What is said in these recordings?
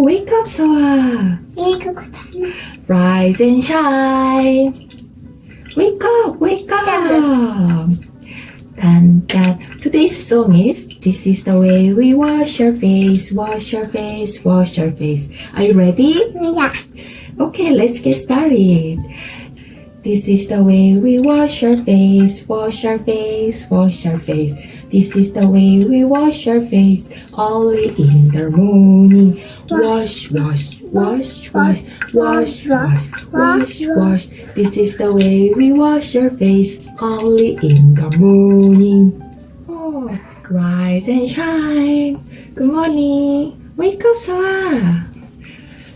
Wake up, Soa. Rise and shine. Wake up, wake up. Dun, dun. Today's song is This is the way we wash your face, wash your face, wash your face. Are you ready? Yeah. Okay, let's get started. This is the way we wash our face, wash our face, wash our face. This is the way we wash our face, only in the morning. Wash, wash, wash, wash, wash, wash, wash, wash. This is the way we wash our face early in the morning. Oh, rise and shine. Good morning. Wake up, Soa.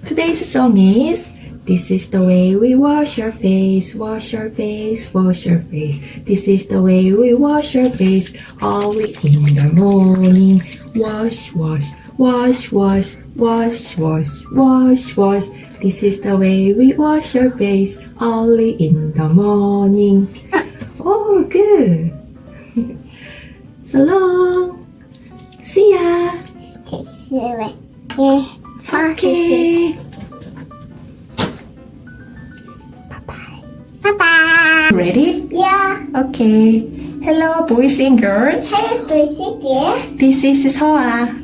Today's song is This is the way we wash our face, wash your face, wash your face. This is the way we wash our face early in the morning. Wash, wash, Wash, wash, wash, wash, wash, wash. This is the way we wash our face only in the morning. Oh, good. so long. See ya. Kiss away. Yeah. Okay. Bye-bye. Bye-bye. Ready? Yeah. Okay. Hello, boys and girls. Hello, boys and girls. This is Hoa.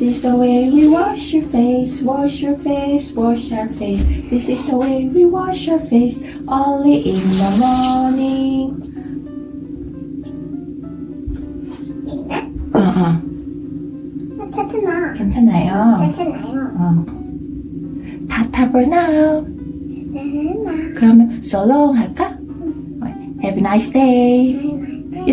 This is the way we wash your face, wash your face, wash our face. This is the way we wash our face early in the morning. Uh-uh. 괜찮아. 괜찮아요. 괜찮아요. 어. 타타 for now. 괜찮아. 그러면 so long 할까? Have a nice day.